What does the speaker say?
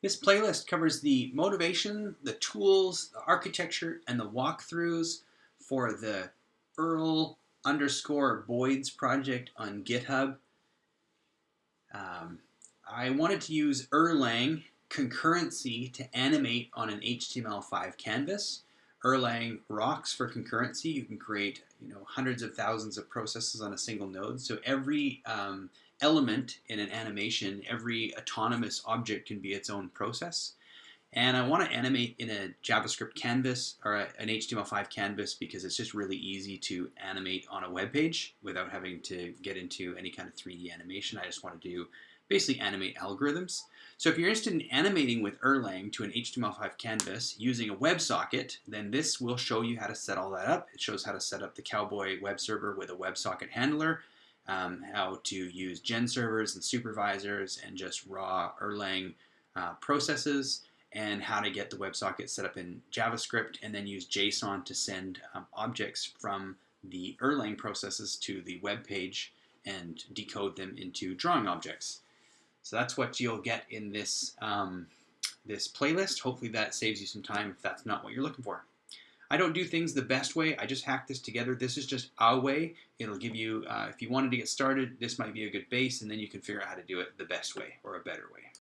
This playlist covers the motivation, the tools, the architecture, and the walkthroughs for the Earl underscore Boids project on GitHub. Um, I wanted to use Erlang concurrency to animate on an HTML5 canvas. Erlang rocks for concurrency. You can create you know hundreds of thousands of processes on a single node. So every um, element in an animation, every autonomous object can be its own process. And I want to animate in a JavaScript canvas or a, an HTML5 canvas because it's just really easy to animate on a web page without having to get into any kind of 3D animation. I just want to do basically animate algorithms. So if you're interested in animating with Erlang to an HTML5 canvas using a WebSocket, then this will show you how to set all that up. It shows how to set up the Cowboy web server with a WebSocket handler, um, how to use gen servers and supervisors and just raw Erlang uh, processes, and how to get the WebSocket set up in JavaScript and then use JSON to send um, objects from the Erlang processes to the web page and decode them into drawing objects. So that's what you'll get in this, um, this playlist. Hopefully that saves you some time if that's not what you're looking for. I don't do things the best way. I just hack this together. This is just a way. It'll give you, uh, if you wanted to get started, this might be a good base, and then you can figure out how to do it the best way or a better way.